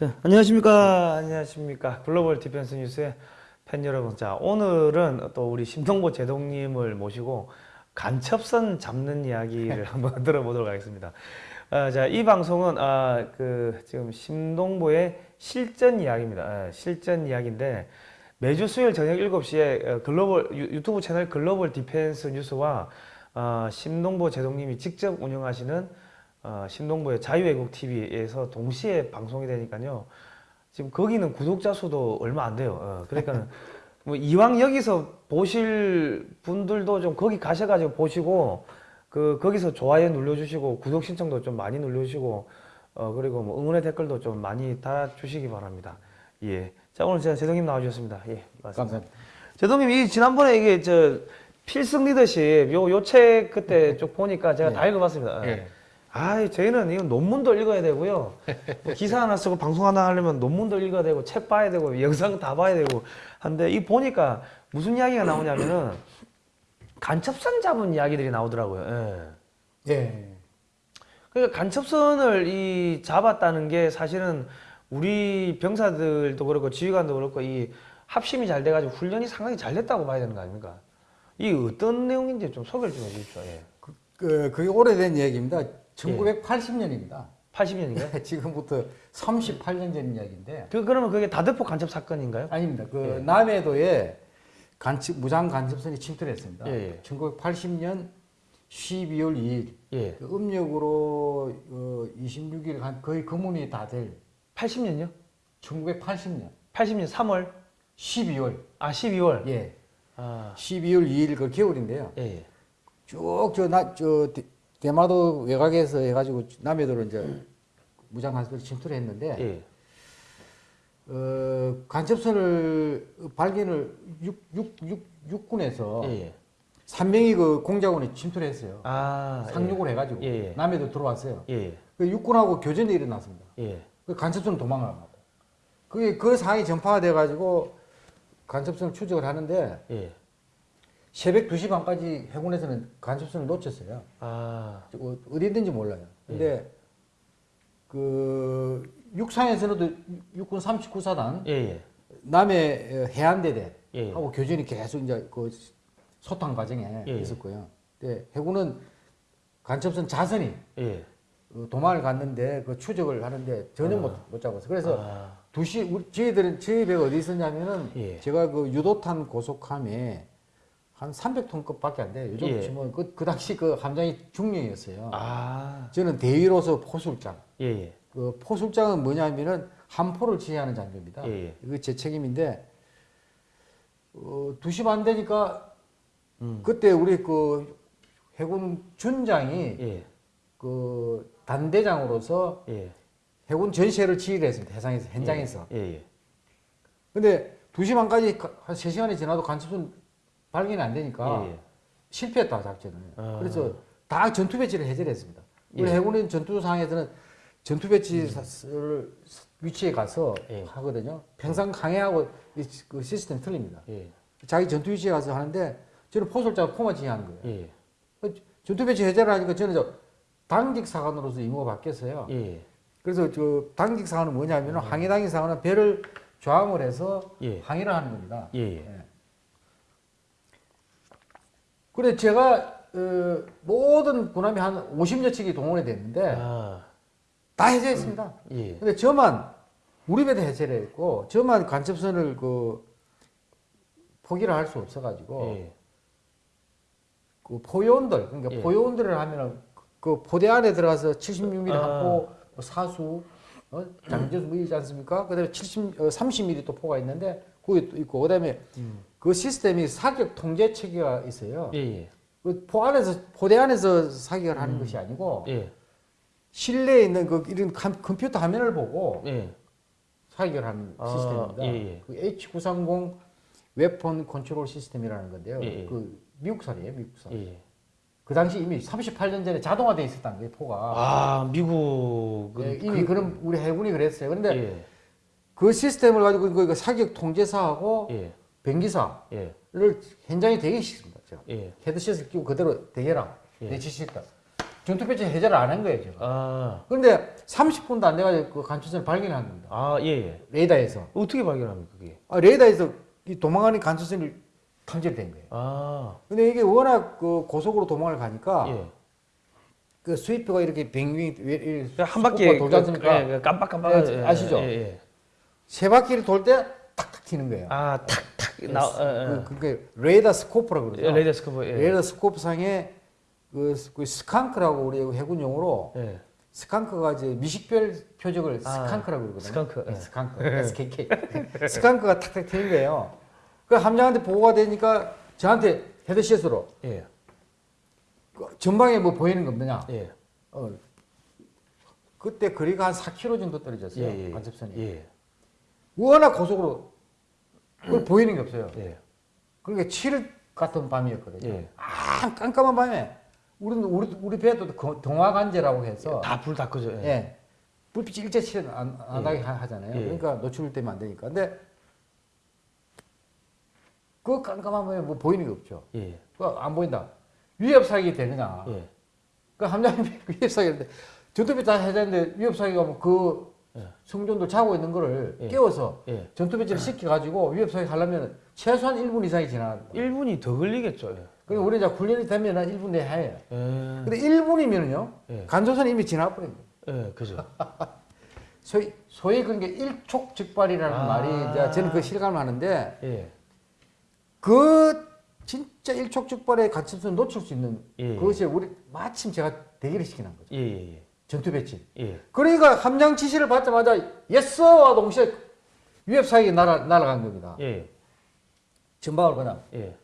자, 안녕하십니까. 안녕하십니까. 글로벌 디펜스 뉴스의 팬 여러분. 자, 오늘은 또 우리 심동보 제독님을 모시고 간첩선 잡는 이야기를 한번 들어보도록 하겠습니다. 아, 자, 이 방송은 아, 그 지금 심동보의 실전 이야기입니다. 아, 실전 이야기인데 매주 수요일 저녁 7시에 어, 글로벌 유- 유튜브 채널 글로벌 디펜스 뉴스와 어, 심동보 제독님이 직접 운영하시는 어, 신동부의 자유애국 TV에서 동시에 방송이 되니까요. 지금 거기는 구독자 수도 얼마 안 돼요. 어, 그러니까 뭐 이왕 여기서 보실 분들도 좀 거기 가셔가지고 보시고 그 거기서 좋아요 눌러주시고 구독 신청도 좀 많이 눌러주시고 어 그리고 뭐 응원의 댓글도 좀 많이 달아주시기 바랍니다. 예. 자 오늘 제가 제동님 나와주셨습니다. 예. 맞습니다. 감사합니다. 제동님 이 지난번에 이게 저 필승 리더십 요 요 책 그때 쭉 보니까 제가 예. 다 읽어봤습니다. 예. 아, 저희는 이건 논문도 읽어야 되고요. 뭐 기사 하나 쓰고 방송 하나 하려면 논문도 읽어야 되고 책 봐야 되고 영상 다 봐야 되고 한데 이 보니까 무슨 이야기가 나오냐면은 간첩선 잡은 이야기들이 나오더라고요. 예. 예. 그러니까 간첩선을 이 잡았다는 게 사실은 우리 병사들도 그렇고 지휘관도 그렇고 이 합심이 잘 돼가지고 훈련이 상당히 잘 됐다고 봐야 되는 거 아닙니까? 이 어떤 내용인지 좀 소개를 좀 해주십시오. 예. 그, 그, 그게 오래된 얘기입니다. 1980년입니다. 80년인가요? 지금부터 38년 전 이야기인데 그 그러면 그게 다대포 간첩 사건인가요? 아닙니다. 그 예. 남해도에 간첩 무장 간첩선이 침투를 했습니다. 예, 예. 1980년 12월 2일 예. 그 음력으로 어, 26일 한 거의 금운이 다 될 80년요? 1980년 80년 3월 12월 아 12월 예 아 12월 2일 그 겨울인데요. 예. 예. 쭉저나저 대마도 외곽에서 해가지고 남해도로 이제 무장 간섭을 침투를 했는데 예. 어, 간첩선을 발견을 육, 육, 육, 육군에서 예. 예. 3명이 그 공작원에 침투를 했어요. 아 상륙을 해가지고 예, 예. 남해도 들어왔어요. 예. 예. 그 육군하고 교전이 일어났습니다. 예. 그 간첩선은 도망을 안 가고. 그게 그 상황이 전파가 돼가지고 간첩선을 추적을 하는데 예. 새벽 2시 반까지 해군에서는 간첩선을 놓쳤어요. 아 어, 어디 있는지 몰라요. 근데 그 육상에서는 육군 39사단 예. 예. 남해 해안대대 예. 하고 교전이 계속 이제 그 소탕 과정에 예. 있었고요. 근데 해군은 간첩선 자선이 예. 어, 도망을 갔는데 그 추적을 하는데 전혀 못, 못 잡았어요. 그래서 아, 두 시, 우리, 저희들은, 저희 배가 어디 있었냐면은, 예. 제가 그 유도탄 고속함에 한 300톤급 밖에 안 돼요. 요즘 예. 치면 그, 그 당시 그 함장이 중령이었어요. 아 저는 대위로서 포술장. 예. 예. 그 포술장은 뭐냐면은 함포를 지휘하는 장교입니다. 예, 예. 이거 제 책임인데, 어, 2시 반 되니까, 음. 그때 우리 그 해군 준장이 예. 그 단대장으로서 예. 해군 전시회를 지휘를 했습니다. 해상에서, 현장에서. 예. 예. 근데 2시 반까지 가- 한 3시간이 지나도 간첩은 발견이 안 되니까 예, 예. 실패했다 작전을. 아. 그래서 다 전투 배치를 해제를 했습니다. 우리 예. 해군의 전투 상황에서는 전투 배치를 위치에 가서 예. 하거든요. 평상 강해하고 이- 그 시스템 틀립니다. 예. 자기 전투 위치에 가서 하는데 저는 포솔자가 포만 지휘하는 거예요. 예. 그 전투 배치 해제를 하니까 저는 저 당직 사관으로서 임무가 바뀌었어요. 예. 그래서 저 당직 사관은 뭐냐면 은 항해 당직 사관은 배를 좌항을 해서 예. 항해를 하는 겁니다. 그래 제가 어, 모든 군함이 한 50여 척이 동원이 됐는데 아 다 해제했습니다. 예. 근데 저만 우리 배도 해제를 했고 저만 간첩선을 그 포기를 할 수 없어가지고 예. 그 포요원들 그러니까 예. 포요원들을 하면은 그 포대 안에 들어가서 76mm 아. 합포 뭐 사수 어? 장저수 뭐 있지 않습니까? 그다음에 70 어, 30mm 또 포가 있는데 그게 또 있고 그다음에 음. 그 시스템이 사격 통제 체계가 있어요. 예. 예. 그포 안에서 포대 안에서 사격을 하는 것이 아니고 예. 실내에 있는 그 이런 컴- 컴퓨터 화면을 보고 예. 사격을 하는 아, 시스템입니다. 그 H930 weapon control system이라는 건데요. 그 미국산이에요, 미국산. 예. 그 당시 이미 38년 전에 자동화돼 있었다는 거예요, 포가. 아 미국은 예, 이미 그, 럼 우리 해군이 그랬어요. 그런데 예. 그 시스템을 가지고 그 사격 통제사하고 예. 병기사를 예. 현장에 대기시킵니다. 제가. 예. 헤드셋을 끼고 그대로 대기하라 예. 내 지시다. 전투 배치 해제를 안 한 거예요, 제가. 아, 그런데 30분도 안 돼가지고 그 간첩선을 발견한 겁니다. 아, 예, 예. 레이더에서. 어떻게 발견합니까, 그게? 아, 레이더에서 이 도망가는 간첩선이 탐지된 거예요. 아, 근데 이게 워낙 그 고속으로 도망을 가니까 예. 그 sweep가 이렇게 뱅윙 그한 바퀴 scope가 돌지 않습니까? 그, 예, 그 깜빡깜빡 예, 아시죠? 예, 예. 세 바퀴를 돌 때 탁탁 튀는 거예요. 아, 탁탁 나, 예, 그, 그게 레이더 scope라고 예. 그러죠. 레이더 scope, 예. 레이더 scope 상에 그, 스- 그 skunk라고 우리 해군 용어로 예. skunk가 이제 미식별 표적을 아, skunk라고 그러거든요. 스칸크, 네, 예. skunk. SKK. skunk가 탁탁 튀는 거예요. 그 함장한테 보고가 되니까 저한테 헤드셋으로 예. 그 전방에 뭐 보이는 거 없느냐. 예. 어, 그때 거리가 한 4km 정도 예, 떨어졌어요. 예. 간첩선이. 예. 워낙 고속으로 그걸 보이는 게 없어요. 예. 그러니까 7일 같은 밤이었거든요. 예. 아, 깜깜한 밤에 우리는 우리 우리 배도 그 동화관제라고 해서 다 불다 꺼져. 예. 예. 불빛이 일제 칠은 안, 안 예. 나게 하- 하잖아요. 예. 그러니까 노출되면 안 되니까. 근데 그 깜깜한 밤에 뭐 보이는 게 없죠. 예. 그안 보인다. 위협 사격이 되느냐. 예. 그 함장님이 위협 사격인데 전투비 다 해자는데 위협 사격이 하면 그 예. 승조원들 자고 있는 거를 예. 깨워서 예. 전투 배치를 시켜가지고 위협 사격 하려면 최소한 1분 이상이 지나야 돼. 1분이 더 걸리겠죠. 예. 그리고 우리 이제 훈련이 되면 한 1분 내에 해요. 예. 근데 1분이면요. 예. 간조선이 이미 지나버린 거예요. 예, 그죠. 소위, 소위 그런 게 일촉즉발이라는 아. 말이 이제 저는 그 실감을 하는데 예. 그 진짜 일촉즉발의 간첩선 놓칠 수 있는 예. 그것이 우리 마침 제가 대기를 시키는 거죠. 예, 예, 전투 배치. 예. 예. 그러니까 함장 지시를 받자마자 yes와 동시에 위협 사격이 날아, 날아간 겁니다. 예. 전방을 그냥 예.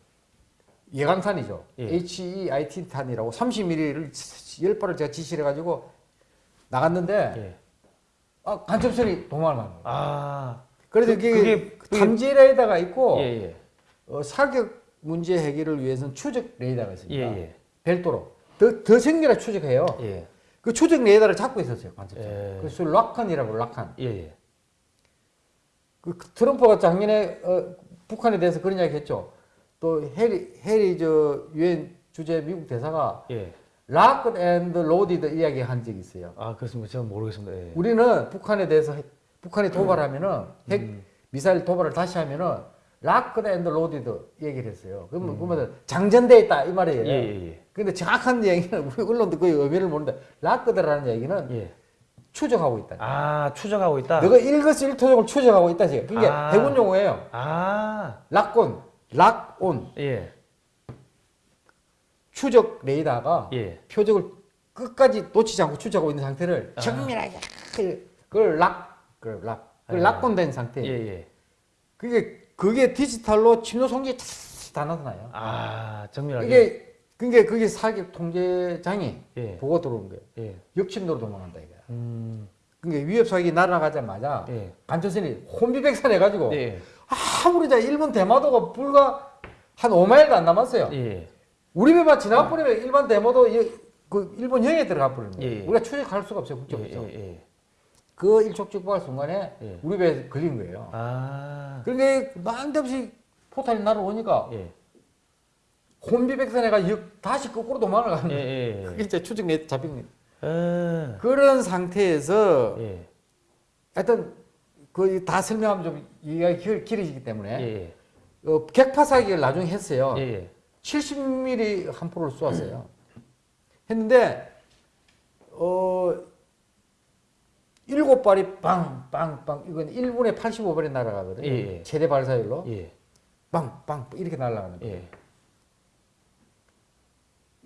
예광탄이죠. 예. HEIT 탄이라고 30mm를 10발을 제가 지시를 해가지고 나갔는데 예. 아, 간첩선이 도망을 간 거예요. 아. 그래서 그- 그게- 그게- 탐지 레이더가 있고 예, 예. 어, 사격 문제 해결을 위해서는 추적 레이더가 예, 있습니다. 예. 별도로 더, 더 정밀하게 추적해요. 예. 그 추적 레이더를 잡고 있었어요. 간첩선. 예. 그래서 락컨이라고 락컨. 예, 예. 그 트럼프가 작년에 어, 북한에 대해서 그런 이야기 했죠. 또 해리 해리 저 유엔 주재 미국 대사가 예. locked and loaded 이야기 한 적이 있어요. 아, 그렇습니까? 저는 모르겠습니다. 예. 우리는 북한에 대해서 해- 북한이 도발하면은 핵 음. 미사일 도발을 다시 하면은 locked and loaded 얘기를 했어요. 그러면 음. 그러면 장전돼 있다 이 말이에요. 예, 예, 예. 근데 정확한 얘기는 우리 언론도 그 의미를 모르는데 locked라는 얘기는 예. 추적하고 있다. 아, 추적하고 있다. 너가 일거수일투족을 추적하고 있다 지금. 그게 아. 해군 용어예요. 아. lock on, 락온. 예. 추적 레이더가 예. 표적을 끝까지 놓치지 않고 추적하고 있는 상태를 아. 정밀하게 그걸 락, 그걸 락, 그걸 아. 락온된 예, 상태. 예. 그게 그게 디지털로 침노 송기 다 나타나요. 아, 정밀하게. 이게 그게 그게 사격 통제장이 예. 보고 들어오는 거예요. 예. 역침도로 도망간다 이거야. 음. 그러니까 위협 사격이 날아가자마자 예. 간첩선이 혼비백산 해가지고 예. 아무리 자 일본 대마도가 불과 한 5마일도 안 남았어요. 예. 우리 배만 지나가 버리면 일반 대마도 이- 그 일본 형에 들어가 거예요. 예, 예. 우리가 추적할 수가 없어요. 국적 예, 없어. 예, 예. 그 일촉즉발 순간에 예. 우리 배에 걸린 거예요. 아. 그러니까 난데없이 포탄이 날아오니까 예. 혼비백산해가 역 다시 거꾸로 도망을 가는 예, 거예요. 예. 그게 이제 추적 내 잡힌 거예요. 예. 그런 상태에서 예. 하여튼 그 다 설명하면 좀 이해가 길- 길어지기 때문에 예. 어, 객파 사격을 나중에 했어요. 예. 예. 70mm 한 포를 쏘았어요. 했는데 어 일곱 발이 빵빵빵 이건 1분에 85발이 날아가거든요. 예, 예. 최대 발사율로 예. 빵빵 이렇게 날아가는 거예요.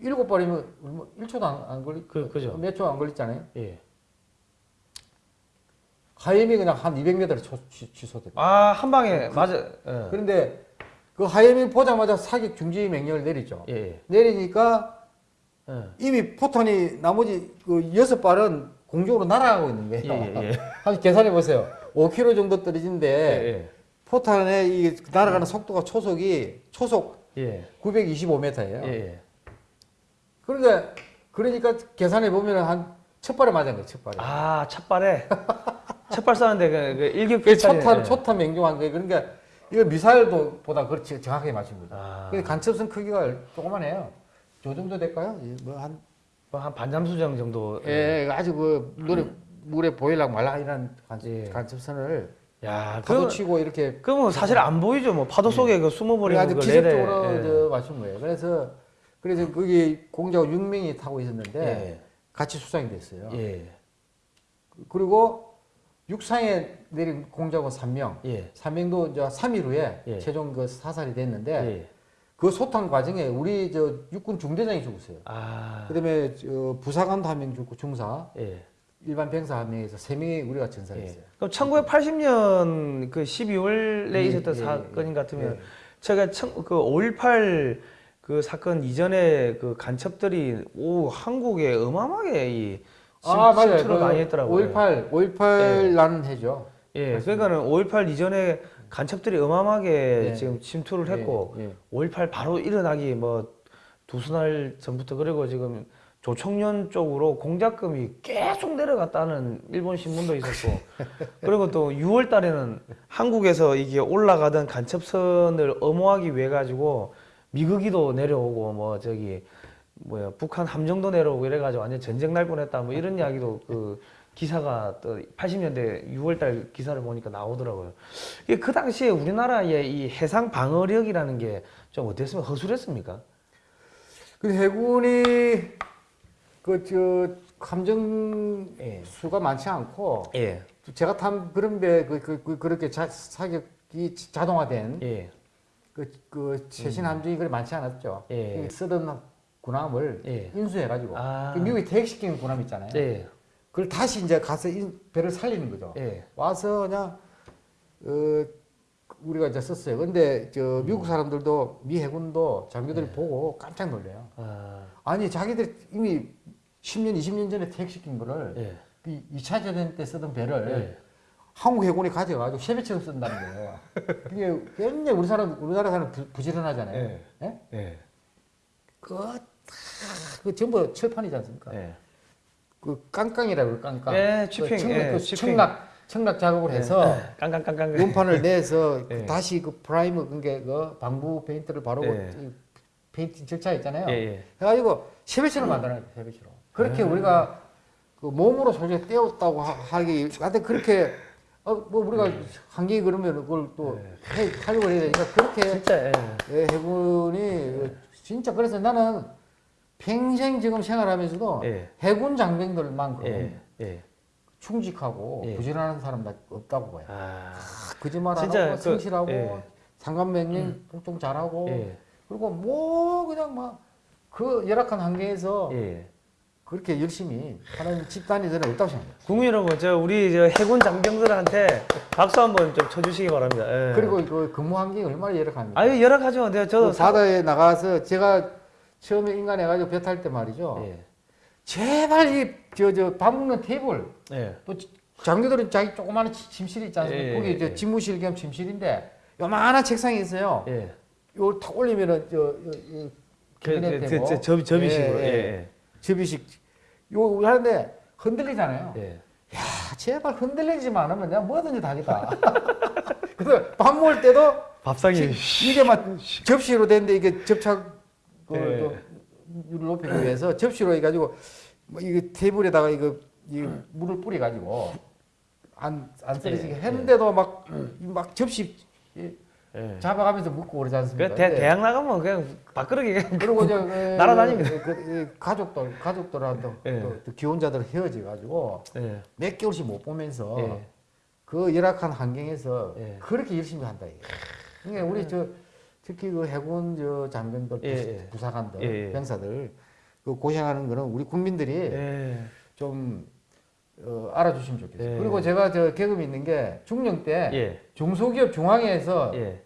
예. 일곱 발이면 얼마 1초도 안, 안 걸리 그- 그죠. 몇 초 안 걸렸잖아요. 예. 하이엠이 그냥 한 200m를 취소됐다. 아, 한 방에 맞아. 예. 그런데 그 하이엠이 보자마자 사격 중지 명령을 내리죠. 예. 내리니까 예. 이미 포탄이 나머지 그 여섯 발은 공중으로 날아가고 있는 거예요. 예, 예, 예. 한번 계산해 보세요. 5km 정도 예. 떨어진데 예. 포탄의 이 날아가는 속도가 초속이 초속 예. 925m예요. 예. 예. 그러니까 그러니까 계산해 보면 한 첫 발에 맞은 거예요. 첫 발에. 아, 첫 발에 첫발 쐈는데 그, 그 일격 그 초탄 예. 초탄 명중한 거예요. 그러니까 이거 미사일도 보다 그렇지 정확하게 거죠. 아. 간첩선 크기가 조그만해요. 저 정도 될까요? 뭐한 뭐한 반잠수정 정도. 예, 아주 그 물에 물에 보일락 말라 이런 간, 예. 간첩선을 야, 파도 그 치고 이렇게 그러면 사실 안 보이죠. 뭐 파도 속에 그 숨어버리는 아주 그 기적적으로. 저 맞춘 거예요. 그래서 그래서 거기 공작원 6명이 타고 있었는데 예. 같이 수상이 됐어요. 예. 그리고 육상에 내린 공작원 3명, 예. 3명도 이제 3일 후에 예. 최종 그 사살이 됐는데 예. 그 소탕 과정에 우리 저 육군 중대장이 죽었어요. 아. 그다음에 저 부사관도 한 명 죽고 중사, 예. 일반 병사 한 명에서 세 명이 우리가 전사했어요. 예. 그럼 1980년 그 12월에 예, 있었던 예, 사건인 것 같으면 예. 제가 청, 그5.18 그 사건 이전에 그 간첩들이 오 한국에 어마어마하게 이 침, 아 맞아요. 침투를 많이 했더라고요. 5.18, 5.18 나는 해죠. 예, 그러니까는 5.18 이전에 간첩들이 어마어마하게 예. 지금 침투를 했고 예, 예. 5.18 바로 일어나기 뭐 두수 날 전부터 그리고 지금 조청년 쪽으로 공작금이 계속 내려갔다는 일본 신문도 있었고 그리고 또 6월 달에는 한국에서 이게 올라가던 간첩선을 엄호하기 위해 가지고 미국이도 내려오고 뭐 저기 뭐야 북한 함정도 내려오고 이래가지고 완전 전쟁 날 뻔했다 뭐 이런 이야기도 그 기사가 또 80년대 6월달 기사를 보니까 나오더라고요. 이게 그 당시에 우리나라의 이 해상 방어력이라는 게 좀 어땠습니까? 허술했습니까? 그 해군이 그저 함정 예. 수가 많지 않고 예, 제가 탄 그런 배그 그, 그, 그렇게 자, 사격이 자동화된 예, 그, 그 최신 함정이 그리 많지 않았죠. 예. 그 쓰던 군함을 예. 인수해가지고 아. 그 미국이 퇴역시킨 군함 있잖아요. 예, 그걸 다시 이제 가서 인, 배를 살리는 거죠. 예, 와서 그냥 어, 우리가 이제 썼어요. 근데 저 미국 사람들도 미 해군도 장교들이 네. 보고 깜짝 놀래요. 아, 아니 자기들 이미 10년, 20년 전에 퇴역시킨 거를 예, 그 2차 대전 때 쓰던 배를 예. 한국 해군이 가져가지고 새 배처럼 쓴다는 거예요. 그게 굉장히 우리 사람 우리나라 사람 부, 부지런하잖아요. 예. 예? 예, 그, 다, 그 전부 철판이지 않습니까? 예. 그 깡깡이라고 깡깡. 예, 그 chipping, 청락, 예, 그. 청락, 청락 작업을 해서 깡깡깡깡. 음판을 내서 예. 다시 그 primer 그게 그 방부 페인트를 바르고 예. 이 painting 절차 있잖아요. 예, 예. 해가지고 새 배처럼 만들어요, 새 배처럼. 그렇게 우리가 그 몸으로 솔직히 떼었다고 하- 하기, 하여튼 그렇게 어, 뭐 우리가 한기 그러면 그걸 또 해, 하려고 해야 되니까 그렇게 진짜 예. 예, 해군이 진짜 그래서 나는 평생 지금 생활하면서도 예. 해군 장병들만큼 예, 예. 충직하고 예. 부지런한 사람 없다고 봐요. 아, 거짓말 안 진짜 하고 그- 성실하고 예. 상관명령 복종 잘하고 예, 그리고 뭐 그냥 막 그 열악한 환경에서 예. 그렇게 열심히 하는 집단이 저는 없다고 생각해요. 국민 여러분, 저 우리 저 해군 장병들한테 박수 한번 좀 쳐주시기 바랍니다. 예. 그리고 그 근무 환경이 얼마나 열악합니까? 아유 열악하죠. 내가 저도 그 바다에 나가서 제가 처음에 인간해 가지고 배 탈 때 말이죠. 예, 제발 이저저밥 먹는 테이블 예, 또 장교들은 자기 조그마한 지- 침실이 있지 않습니까? 예, 거기 예, 저 예. 집무실 겸 침실인데 요만한 책상이 있어요. 예. 요걸 탁 올리면은 저, 저, 저 그, 캐비넷 그, 되고 저, 저, 접이식으로. 예, 예, 예. 접이식 요 하는데 흔들리잖아요. 예. 예. 아, 제발 흔들리지만 않으면 내가 뭐든지 다 하겠다. 그래서 밥 먹을 때도 밥상이 이게 막 접시로 됐는데 이게 접착 그 예. 높이기 위해서 접시로 해가지고 뭐 이거 테이블에다가 이거 이 물을 뿌려가지고 안 안 쓰러지게 예, 했는데도 막막 접시 이 예. 잡아가면서 먹고 그러지 않습니까? 그 대, 근데 대학 나가면 그냥 밥그릇이 그냥 그리고 저 그, 날아다닙니다. 그, 그, 가족들 가족들한테 예. 또, 또 기혼자들 헤어져 가지고 예. 몇 개월씩 못 보면서 예. 그 열악한 환경에서 예. 그렇게 열심히 한다 이게. 그러니까 우리 저 특히 그 해군 저 장병들 예, 예. 부사관들. 병사들 그 고생하는 거는 우리 국민들이 예. 좀 어, 알아주시면 좋겠어요. 예. 그리고 제가 저 경험이 있는 게 중령 때 예. 중소기업 중앙회에서 예.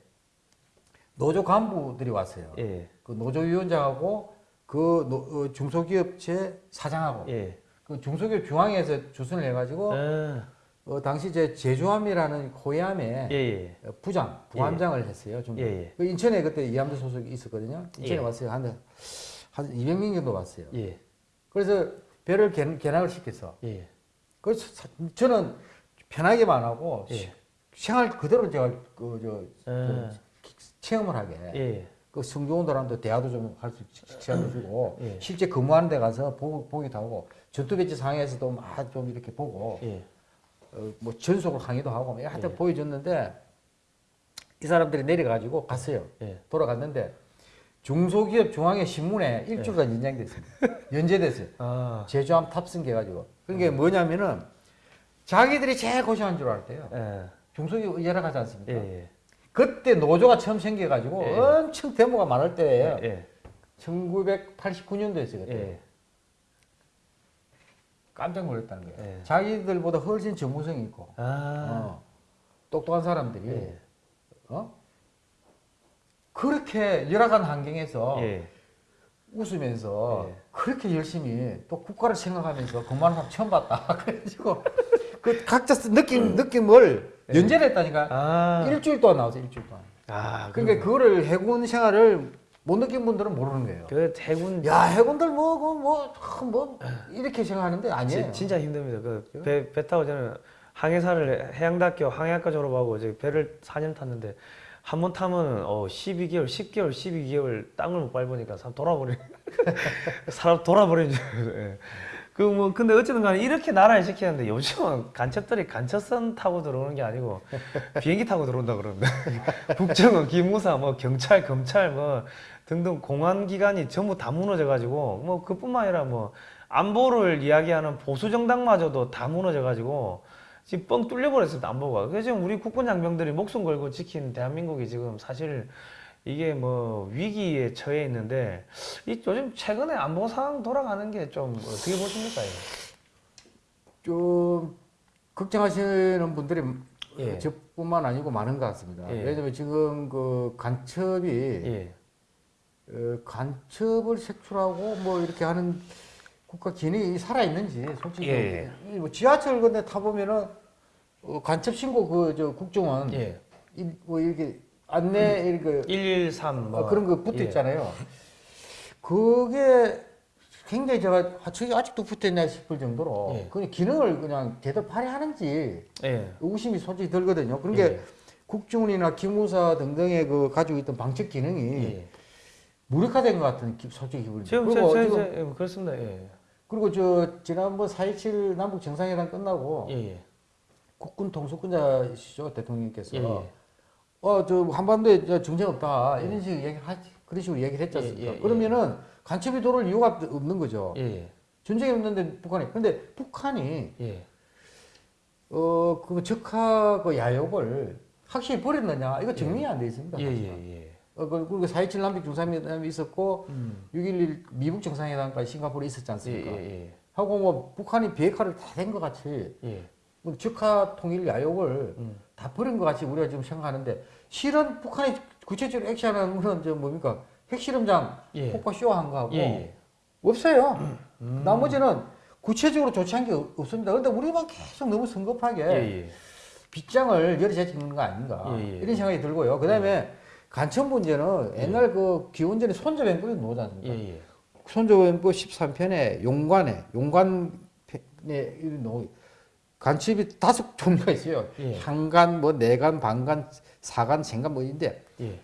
노조 간부들이 왔어요. 예. 그 노조위원장하고 그 노- 어, 중소기업체 사장하고 예. 그 중소기업 중앙회에서 주선을 해가지고 아, 어, 당시 제 제주함이라는 호위함에 예. 예. 어, 부장, 부함장을 했어요. 좀. 그 인천에 그때 이함대 소속이 있었거든요. 인천에 예. 왔어요. 한, 한 200명 정도 왔어요. 예. 그래서 배를 개, 개락을 시켰어. 예. 그래서 사- 저는 편하게만 하고 예. 시- 생활 그대로 제가 그, 저, 아. 체험을 하게. 예. 그 승조원들한테 대화도 좀 할수 시간도 주고 예. 실제 근무하는 데 가서 보, 보기도 하고 전투 배치 상에서도 막 좀 이렇게 보고 예. 어, 뭐 전속으로 강의도 하고 뭐 하여튼 예. 보여줬는데 이 사람들이 내려가지고 갔어요. 예. 돌아갔는데 중소기업 중앙회 신문에 일주일간 연장됐습니다. 연재됐어요. 아. 제주함 탑승해가지고. 그게 뭐냐면은 자기들이 제일 고생한 줄 알았대요. 예. 중소기업 열악하지 않습니까? 예. 예. 그때 노조가 처음 생겨가지고 예. 엄청 데모가 많을 때예요. 예. 1989년도였어요 그때. 예. 깜짝 놀랐다는 거예요. 예. 자기들보다 훨씬 전문성이 있고 아. 어, 똑똑한 사람들이 예. 어? 그렇게 열악한 환경에서 예. 웃으면서 예. 그렇게 열심히 또 국가를 생각하면서 근무하는 사람 처음 봤다. 그래가지고 그 각자 쓰- 느낌 느낌을 예. 연재를 했다니까 아. 일주일 동안 나왔어 일주일 동안. 아. 그러니까 그거를 해군 생활을 못 느낀 분들은 모르는 거예요. 그 해군 야 해군들 뭐뭐뭐 뭐, 이렇게 생각하는데 아니에요. 진, 진짜 힘듭니다. 그 배 배 타고 저는 항해사를 해양대학교 항해학과 졸업하고 이제 배를 4년 탔는데 한 번 타면 어 12개월, 10개월, 12개월 땅을 못 밟으니까 사람 돌아버리 사람 돌아버리는. 예. 그뭐 근데 어쨌든 간에 이렇게 나라에 시키는데 요즘은 간첩들이 간첩선 타고 들어오는 게 아니고 비행기 타고 들어온다 그러는데 국정원, 기무사, 뭐 경찰, 검찰 뭐 등등 공안 기관이 전부 다 무너져 가지고 뭐 그뿐만 아니라 뭐 안보를 이야기하는 보수 정당마저도 다 무너져 가지고 지금 뻥 뚫려 버렸습니다 안보가. 그래서 지금 우리 국군 장병들이 목숨 걸고 지킨 대한민국이 지금 사실 이게 뭐 위기에 처해 있는데 이 요즘 최근에 안보 상황 돌아가는 게 좀 어떻게 보십니까? 이거? 좀 걱정하시는 분들이 예. 저뿐만 아니고 많은 것 같습니다. 예. 왜냐면 지금 그 간첩이 예. 어, 간첩을 색출하고 뭐 이렇게 하는 국가 기능이 살아 있는지 솔직히 예. 이뭐 지하철 근데 타 보면은 어, 간첩 신고 그 저 국정원 예. 이, 뭐 이렇게 안내 이렇게 113 뭐. 어, 그런 거 붙어 예. 있잖아요. 그게 굉장히 제가 아, 저게 아직도 붙어 있나 싶을 정도로 예. 그 기능을 그냥 제대로 발휘하는지 예. 의구심이 솔직히 들거든요. 그런 게 예. 국정원이나 기무사 등등의 그 가지고 있던 방책 기능이 예. 무력화된 것 같은 기, 솔직히 기분이 그리고 제, 제, 지금 제, 예, 그렇습니다. 예. 그리고 저 지난번 4.27 남북 정상회담 끝나고 예. 예. 국군 통수권자시죠 대통령께서 예, 예. 어 저 한반도에 저 정쟁 없다 이런 식으로 얘기하지 그런 식으로 얘기를 했지 않습니까? 예, 예, 그러면은 간첩이 돌을 이유가 없는 거죠. 예. 예. 전쟁이 없는데 북한이 근데 북한이 예. 어그 적하 그 야욕을 확실히 버렸느냐 이거 증명이 안돼 있습니다. 예. 예. 예. 어, 그- 그리고 4.27 남북 정상회담이 있었고 음. 6.11 미북 정상회담까지 싱가포르에 있었지 예. 않습니까? 예. 하고 뭐 북한이 비핵화를 다 된 것 같이 예. 뭐 적하 통일 야욕을 음. 다 버린 것 같이 우리가 지금 생각하는데 실은 북한이 구체적으로 액션하는 거는 저 뭡니까 핵실험장 예. 폭파 쇼한 거하고 예. 예. 없어요. 음. 나머지는 구체적으로 조치한 게 없- 없습니다. 그런데 우리만 계속 너무 성급하게 예. 예. 빗장을 열이 찍는 거 아닌가 예, 예. 이런 생각이 들고요. 그 다음에 간첩 문제는 옛날 그 기원전에 손자병법이 나오지 않습니까? 예. 예. 손자병법 13편에 용관에 용관에 노 간첩이 다섯 종류가 있어요. 예. 향간, 뭐 내간, 방간, 사간, 생간 뭐 있는데 예.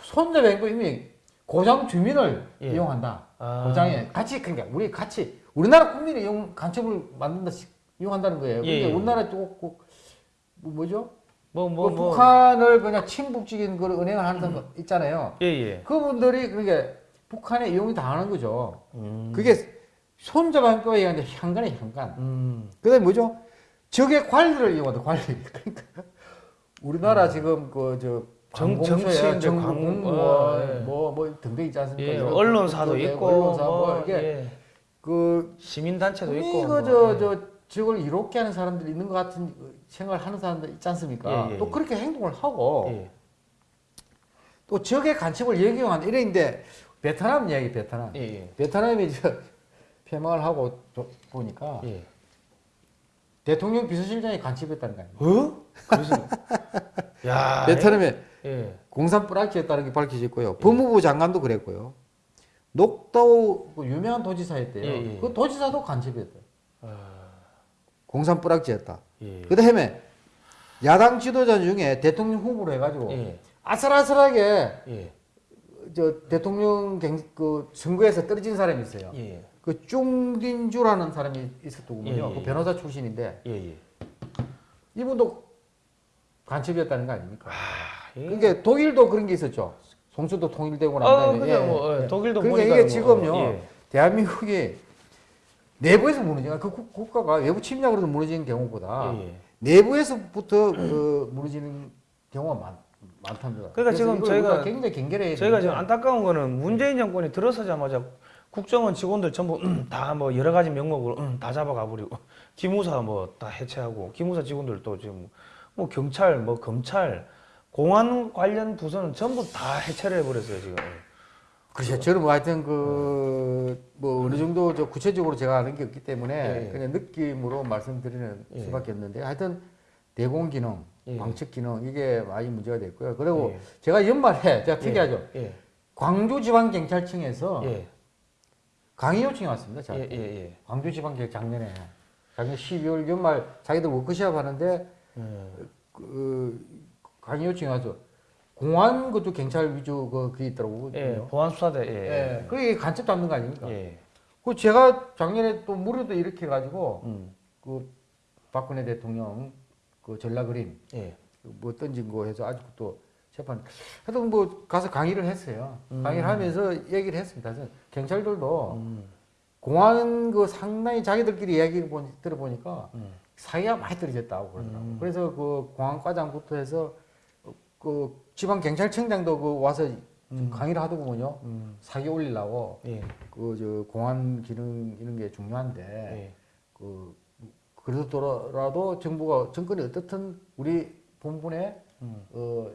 손자병법 이미 고장 주민을 예. 이용한다. 아. 고장에 같이 그러니까 우리 같이 우리나라 국민이 이용 간첩을 만든다 이용한다는 거예요. 예, 근데 예. 우리나라 또 뭐, 뭐죠? 뭐뭐그 뭐. 북한을 그냥 친북적인 그 은행을 하는 사람 있잖아요. 예. 예. 그분들이 그러니까 북한에 이용이 당하는 거죠. 음. 그게 손자반법에 의한 향간의 향간. 음. 그 다음에 뭐죠? 적의 관리를 이용한다. 관리. 그러니까 우리나라 지금 그 저 정- 정치인들, 정부 광- 공무원 어, 예. 뭐뭐 등등 있지 않습니까? 예. 언론사도 그, 있고 언론사 뭐, 뭐 이게 예. 그 시민 단체도 있고. 뭐, 그저저 예. 적을 이롭게 하는 사람들이 있는 것 같은 생각을 하는 사람들 있지 않습니까? 예, 예, 또 예. 그렇게 행동을 하고 예. 또 적의 간첩을 예경한 이래인데 베트남 이야기 베트남. 예. 예. 베트남이 저 폐망을 하고 도- 보니까 예. 대통령 비서실장이 간첩했다는 거 아니에요? 어? 그래서 야. 베트남에 예. 공산 뿌락지였다는 게 밝혀졌고요. 법무부 장관도 그랬고요. 녹다우 그 유명한 도지사였대요. 예, 예. 그 도지사도 간첩이었대요. 아. 공산 뿌락지였다. 예. 그 다음에 야당 지도자 중에 대통령 후보로 해가지고 예. 아슬아슬하게 예. 저 대통령 경, 그 선거에서 떨어진 사람이 있어요. 예. 그 쭝딘주라는 사람이 있었더군요. 예, 예, 그 예. 변호사 출신인데 예, 예. 이분도 간첩이었다는 거 아닙니까? 아, 예. 그러니까 독일도 그런 게 있었죠. 송수도 통일되고 난 어, 다음에 그죠. 뭐, 예. 독일도 그러니까 보니까 이게 뭐, 지금요. 예. 대한민국이 내부에서 무너지는 그 국- 국가가 외부 침략으로 무너지는 경우보다 예, 예. 내부에서부터 그 무너지는 경우가 많, 많답니다. 그러니까 지금 저희가- 굉장히 경계해야 저희가 되는데 지금 안타까운 거는 문재인 정권이 들어서자마자 국정원 직원들 전부 다 뭐 여러 가지 명목으로 음, 다 잡아가 버리고 기무사 뭐 다 해체하고 기무사 직원들도 지금 뭐 경찰 뭐 검찰 공안 관련 부서는 전부 다 해체를 해버렸어요 지금. 그렇죠. 저는 뭐 하여튼 그, 뭐 어느 정도 저 구체적으로 제가 아는 게 없기 때문에 예. 그냥 느낌으로 말씀드리는 예. 수밖에 없는데 하여튼 대공 기능, 예. 방첩 기능 이게 많이 문제가 됐고요. 그리고 예. 제가 연말에 제가 특이하죠. 예. 광주지방경찰청에서 예. 강의 요청이 왔습니다. 자, 예. 예. 예. 광주지방경 작년에 작년 12월 연말 자기들 워크숍 하는데 예. 그 강의 요청이 와서 공안 것도 경찰 위주 그 그게 있더라고요. 예. 보안 수사대. 예. 예. 그게 간첩 잡는 거 아닙니까? 예. 그 제가 작년에 또 무료도 이렇게 가지고 음. 그 박근혜 대통령 그 전라 그림 예. 뭐 던진 거 해서 아직도 또 재판 하여튼 뭐 가서 강의를 했어요. 음. 강의를 하면서 얘기를 했습니다. 그래서 경찰들도 음. 공안 그 상당히 자기들끼리 이야기 보니, 들어보니까 음. 사이가 많이 떨어졌다고 그러더라고요. 음. 그래서 그 공안과장부터 해서 그 지방 경찰청장도 그 와서 음. 강의를 하더군요. 음. 사기 올리려고 예. 그저 공안 기능 이런 게 중요한데 예. 그 그러더라도 정부가 정권이 어떻든 우리 본분의 음. 어,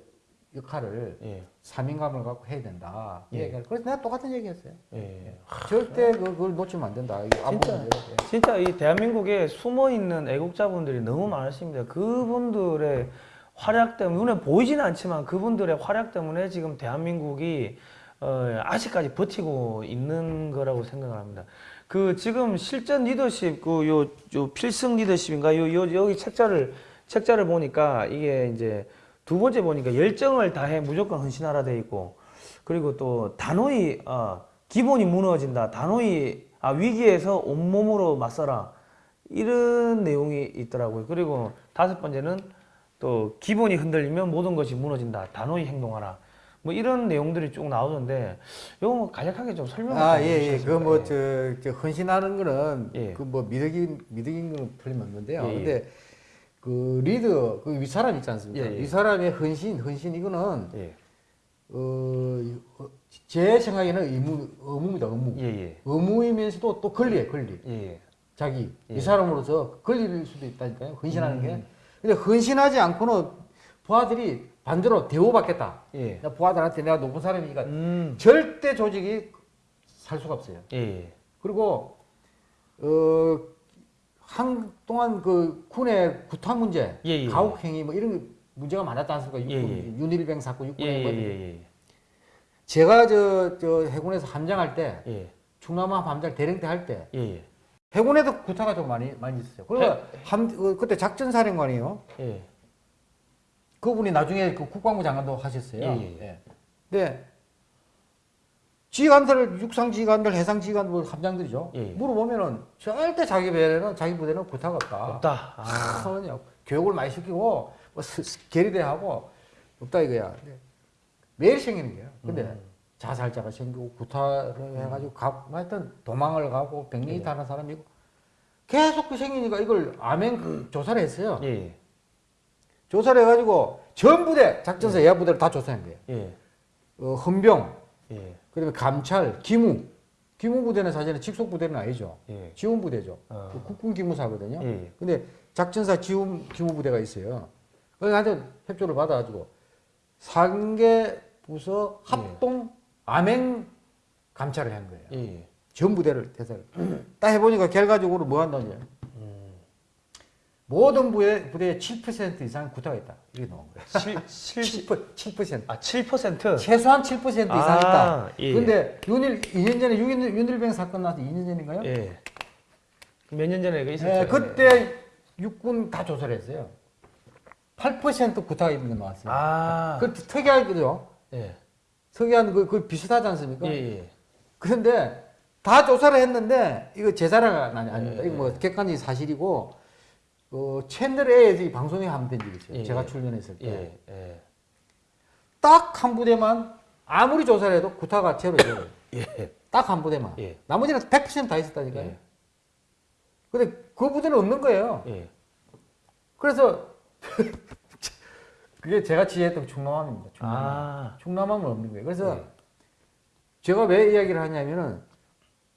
역할을 예. 사명감을 갖고 해야 된다. 이 예. 얘기를. 그래서 내가 똑같은 얘기했어요. 예. 절대 그- 그걸 놓치면 안 된다. 진짜. 예. 진짜 이 대한민국에 숨어 있는 애국자분들이 너무 많으십니다. 그분들의 활약 때문에 눈에 보이지는 않지만 그분들의 활약 때문에 지금 대한민국이 어, 아직까지 버티고 있는 거라고 생각을 합니다. 그 지금 실전 리더십 그요 요 필승 리더십인가? 요, 요 여기 책자를 책자를 보니까 이게 이제 두 번째 보니까 열정을 다해 무조건 헌신하라 돼 있고 그리고 또 단호히 어, 기본이 무너진다. 단호히 아, 위기에서 온몸으로 맞서라. 이런 내용이 있더라고요. 그리고 다섯 번째는 또 기본이 흔들리면 모든 것이 무너진다 단호히 행동하라 뭐 이런 내용들이 쭉 나오던데 요거 뭐 간략하게 좀 설명 아, 예, 예. 그 뭐, 저, 저, 헌신하는 거는, 예. 그 뭐, 미덕인, 미덕인 거는 틀림없는데요. 예, 예. 근데, 그 리더, 그 윗사람 있지 않습니까? 예, 예. 윗사람의 헌신, 헌신, 이거는, 예. 어, 어, 제 생각에는 의무, 의무입니다, 의무. 예, 예. 의무이면서도 또 권리예요, 권리. 예. 자기, 예. 이 사람으로서 권리일 수도 있다니까요, 헌신하는 음. 게. 근데 헌신하지 않고는 부하들이 반대로 대우받겠다. 예. 나 부하들한테 내가 높은 사람이니까 음. 절대 조직이 살 수가 없어요. 예. 그리고 어 한동안 그 군의 구타 문제, 예, 예. 가혹 행위 뭐 이런 게 문제가 많았지 않습니까? 예, 육군 예. 윤일병 사건, 예. 육군의 예. 뭐 예. 제가 저, 저 해군에서 함장할 때 예. 충남함 함장 대령 때 할때 예. 예. 해군에도 구타가 좀 많이 많이 있었어요. 그리고 함 어, 그때 작전사령관이요. 예. 그분이 나중에 그 국방부 장관도 하셨어요. 예, 예. 근데 지휘관들, 육상 지휘관들, 해상 지휘관들, 뭐 함장들이죠. 예, 예. 물어보면은 절대 자기 배에는 자기 부대는 구타가 없다. 없다. 아. 아, 교육을 많이 시키고 뭐 계리대하고 없다 이거야. 매일 생기는 거야. 근데 음. 자살자가 생기고 구타를 해가지고 가, 하여튼 도망을 가고 예. 백령이 타는 사람이고 계속 그 생기니까 이걸 암행 조사를 했어요. 예. 조사를 해가지고 전 부대 작전사 예하 부대를 다 조사한 거예요. 예. 어, 헌병, 예. 그다음에 감찰, 기무. 기무 부대는 사실은 직속 부대는 아니죠. 예. 지원 부대죠. 어. 그 국군 기무사거든요. 예. 근데 작전사 지원 기무 부대가 있어요. 그래서 하여튼 협조를 받아가지고 상계 부서 합동 암행 감찰을 한 거예요. 예. 전 부대를 대사를. 딱 해보니까 결과적으로 뭐 한다냐. 음. 모든 부대, 부대의 7% 이상 구타가 있다. 이게 나온 거예요. 7 7 7%. 7%. 아, 7%. 최소한 7% 이상 아, 있다. 예. 근데 윤일 2년 전에 윤일, 윤일병 사건 나서 2년 전인가요? 예. 몇 년 전에 그 있었죠. 예, 그때 육군 다 조사를 했어요. 8% 구타가 있는 게 나왔어요. 아. 그 특이하게도 예. 서기한 그, 그 비슷하지 않습니까? 예, 예. 그런데 다 조사를 했는데 이거 제 자료가 아니, 아닙니다. 예, 이거 뭐 객관적인 사실이고 어, 채널에 이 방송에 한번 된 있어요. 예, 제가 예. 출연했을 때. 예, 예. 딱한 부대만 아무리 조사를 해도 구타가 제로. 예. 딱한 부대만. 예. 나머지는 100%다 있었다니까요. 예. 근데 그 부대는 없는 거예요. 예. 그래서 그게 제가 지휘했던 충남함입니다. 충남함. 아. 충남함은 없는 거예요. 그래서 예. 제가 왜 이야기를 하냐면은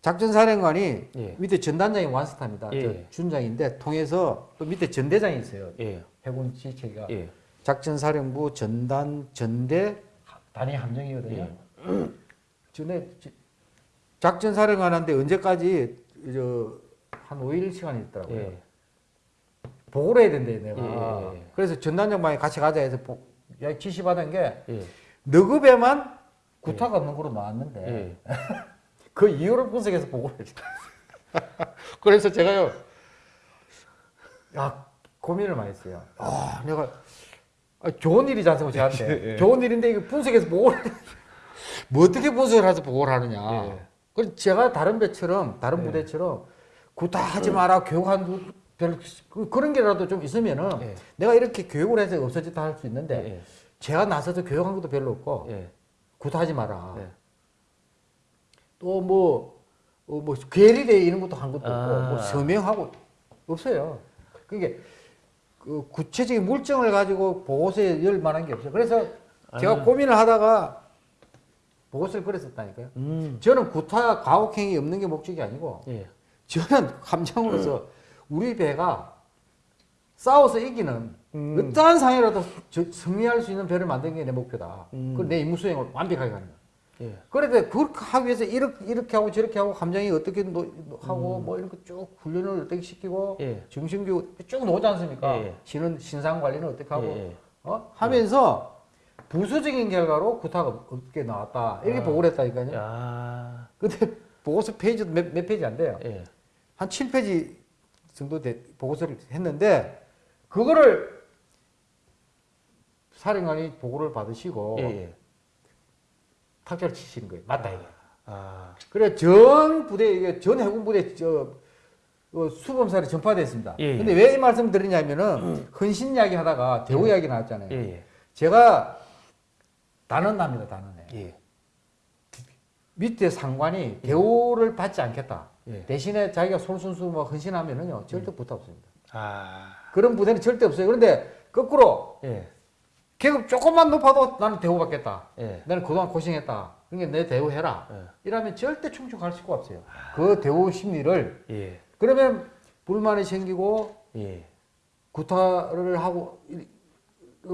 작전사령관이 예. 밑에 전단장이 완스타입니다. 예. 저 준장인데 통해서 또 밑에 전대장이 있어요. 예. 해군 지휘체계가 예. 작전사령부 전단 전대 단위 함정이거든요. 예. 전에 작전사령관한테 언제까지 저 한 5일 시간이 있더라고요. 예. 보고를 해야 된대 내가. 예, 예, 예. 그래서 전단장방에 같이 가자 해서 보, 야, 지시받은 게 예. 너급에만 구타가 없는 거로 나왔는데 예. 그 이유를 분석해서 보고를 했어. 그래서 제가요, 야, 고민을 많이 했어요. 아, 내가, 아, 좋은 일이지 않습니까, 저한테. 예. 좋은 일인데, 이거 분석해서 보고를, 뭐 어떻게 분석을 해서 보고를 하느냐. 예. 그래서 제가 다른 배처럼, 다른 예. 부대처럼, 구타하지 마라, 교육한 두- 별, 그- 그런 게라도 좀 있으면은, 예. 내가 이렇게 교육을 해서 없어졌다 할 수 있는데, 예. 제가 나서서 교육한 것도 별로 없고, 예. 구타하지 마라. 예. 또 뭐, 어, 뭐, 괴리대 이런 것도 한 것도 없고, 아. 뭐, 서명하고, 없어요. 그게, 그 구체적인 물증을 가지고 보고서에 열 만한 게 없어요. 그래서 제가 아. 고민을 하다가 보고서를 그랬었다니까요. 음. 저는 구타 과혹행위 없는 게 목적이 아니고, 예. 저는 함장으로서 우리 배가 싸워서 이기는 음. 어떠한 상황이라도 저- 승리할 수 있는 배를 만드는 게 내 목표다. 음. 그내 임무 수행을 완벽하게 하는 거야. 예. 그런데 그렇게 하기 위해서 이렇게, 이렇게 하고 저렇게 하고 감정이 어떻게 노, 노- 하고 뭐 이런 거쭉 훈련을 어떻게 시키고 음. 예. 정신교육 쭉 나오지 않습니까? 예, 예. 신은 신상 관리는 어떻게 하고 예, 예. 어? 하면서 부수적인 결과로 구타가 없게 나왔다 이렇게 아. 보고를 했다니까요. 야. 근데 보고서 페이지도 몇, 몇 페이지 안 돼요. 예. 한 7페이지 정도 돼- 보고서를 했는데 그거를 사령관이 보고를 받으시고 예. 예. 탁자를 치시는 거예요. 맞다 이거. 아. 그래 전 부대 이게 전 해군 부대 저 어, 수범사를 전파됐습니다. 예, 예. 근데 왜 이 말씀 드리냐면은 헌신 이야기 하다가 대우 이야기 나왔잖아요. 예. 예. 제가 단언합니다, 단언해. 예. 밑에 상관이 대우를 받지 않겠다. 예. 대신에 자기가 솔선수 뭐 헌신하면은요 절대 부탁 없습니다. 아. 그런 부대는 절대 없어요. 그런데 거꾸로 예. 계급 조금만 높아도 나는 대우받겠다. 예. 나는 그동안 고생했다. 그러니까 내 대우해라. 예. 이러면 절대 충족할 수가 없어요. 그 대우 심리를 예. 그러면 불만이 생기고 예. 구타를 하고 이-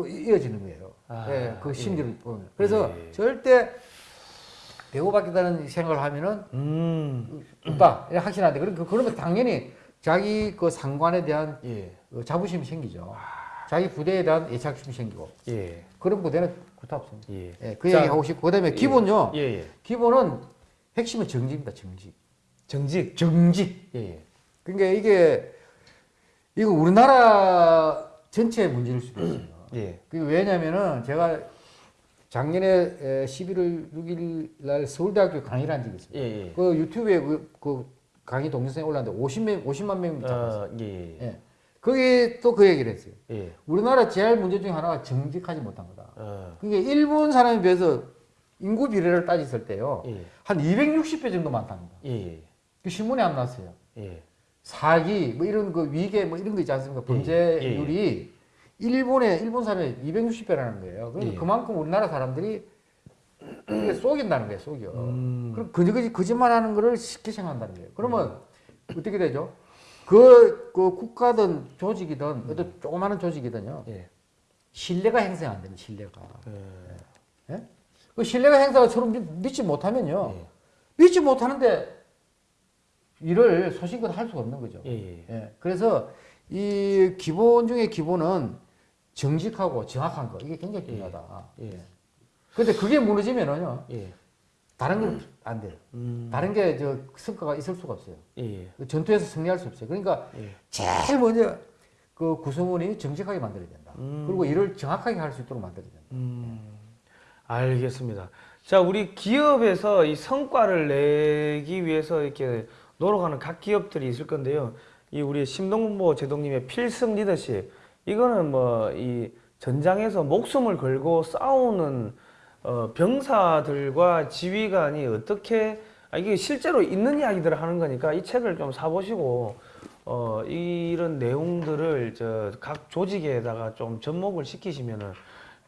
이- 이어지는 거예요. 아, 예, 그 예. 심리를 보면. 그래서 예. 절대 대우받겠다는 생각을 하면은 음. 없다. 이렇게 확신한데 그러면 그러면 당연히 자기 그 상관에 대한 예. 어, 자부심이 생기죠. 자기 부대에 대한 애착심이 생기고 예. 그런 부대는 구타 없습니다. 예. 예, 그 자, 얘기 하고 싶고 그다음에 기본요. 예. 예. 기본은 핵심은 정직입니다. 정직. 정직. 정직. 예. 예. 그러니까 이게 이거 우리나라 전체의 문제일 수도 있어요. 예. 그게 왜냐면은 제가 작년에 에, 11월 6일 날 서울대학교 강의를 한 적이 있습니다. 예. 예. 그 유튜브에 그, 그 강의 동영상이 올랐는데 50명, 50만 명이 봤어요. 어, 예. 예. 예. 거기 또그 얘기를 했어요. 예. 우리나라 제일 문제 중에 하나가 정직하지 못한 거다. 어. 그게 일본 사람에 비해서 인구 비례를 따졌을 때요. 예. 한 260배 정도 많답니다. 예. 그 신문에 안 났어요. 예. 사기 뭐 이런 그 위계 뭐 이런 거 있지 않습니까? 범죄율이 일본의 일본 사람이 260배라는 거예요. 그러니까 예. 그만큼 우리나라 사람들이 이게 속인다는 거예요, 속여. 음. 그럼 거짓 거짓말하는 거를 쉽게 생각한다는 거예요. 그러면 어떻게 되죠? 그, 그 국가든 조직이든 어떤 조그마한 조직이든요 예. 신뢰가 행사 안 되는 신뢰가. 예. 예? 그 신뢰가 행사가 서로 믿- 믿지 못하면요 예. 믿지 못하는데 일을 소신껏 할 수가 없는 거죠. 예. 예. 예, 그래서 이 기본 중에 기본은 정직하고 정확한 거 이게 굉장히 중요하다. 예. 근데 그게 무너지면은요 예. 다른 건 안 돼요. 음. 다른 게 저 성과가 있을 수가 없어요. 예. 그 전투에서 승리할 수 없어요. 그러니까 예. 제일 먼저 그 구성원이 정직하게 만들어야 된다. 음. 그리고 일을 정확하게 할 수 있도록 만들어야 된다. 음. 알겠습니다. 자, 우리 기업에서 이 성과를 내기 위해서 이렇게 노력하는 각 기업들이 있을 건데요. 이 우리 심동보 제동님의 필승 리더십. 이거는 뭐 이 전장에서 목숨을 걸고 싸우는 어, 병사들과 지휘관이 어떻게 아, 이게 실제로 있는 이야기들을 하는 거니까 이 책을 좀 사보시고 어, 이런 내용들을 저 각 조직에다가 좀 접목을 시키시면은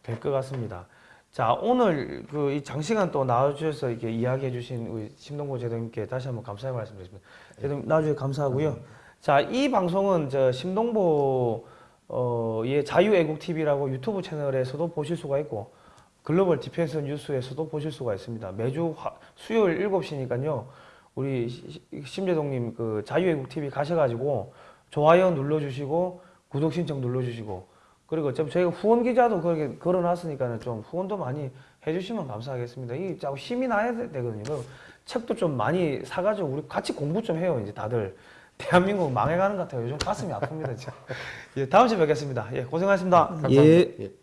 될 것 같습니다. 자 오늘 그 이 장시간 또 나와주셔서 이렇게 이야기해 주신 우리 심동보 제동님께 다시 한번 감사의 말씀드리겠습니다. 제동 나와주셔서 감사하고요. 자 이 방송은 저 심동보 어의 자유애국 TV라고 유튜브 채널에서도 보실 수가 있고 글로벌 디펜스 뉴스에서도 보실 수가 있습니다. 매주 화, 수요일 7시니까요. 우리 시- 심 제독님 그 자유애국 TV 가셔가지고 좋아요 눌러주시고 구독 신청 눌러주시고 그리고 어차피 저희가 후원 기자도 그렇게 걸어놨으니까는 좀 후원도 많이 해주시면 감사하겠습니다. 이게 자꾸 힘이 나야 되- 되거든요. 그리고 책도 좀 많이 사가지고 우리 같이 공부 좀 해요. 이제 다들 대한민국 망해가는 것 같아요. 요즘 가슴이 아픕니다. 예, 다음 주에 뵙겠습니다. 예, 고생하셨습니다. 감사합니다. 예.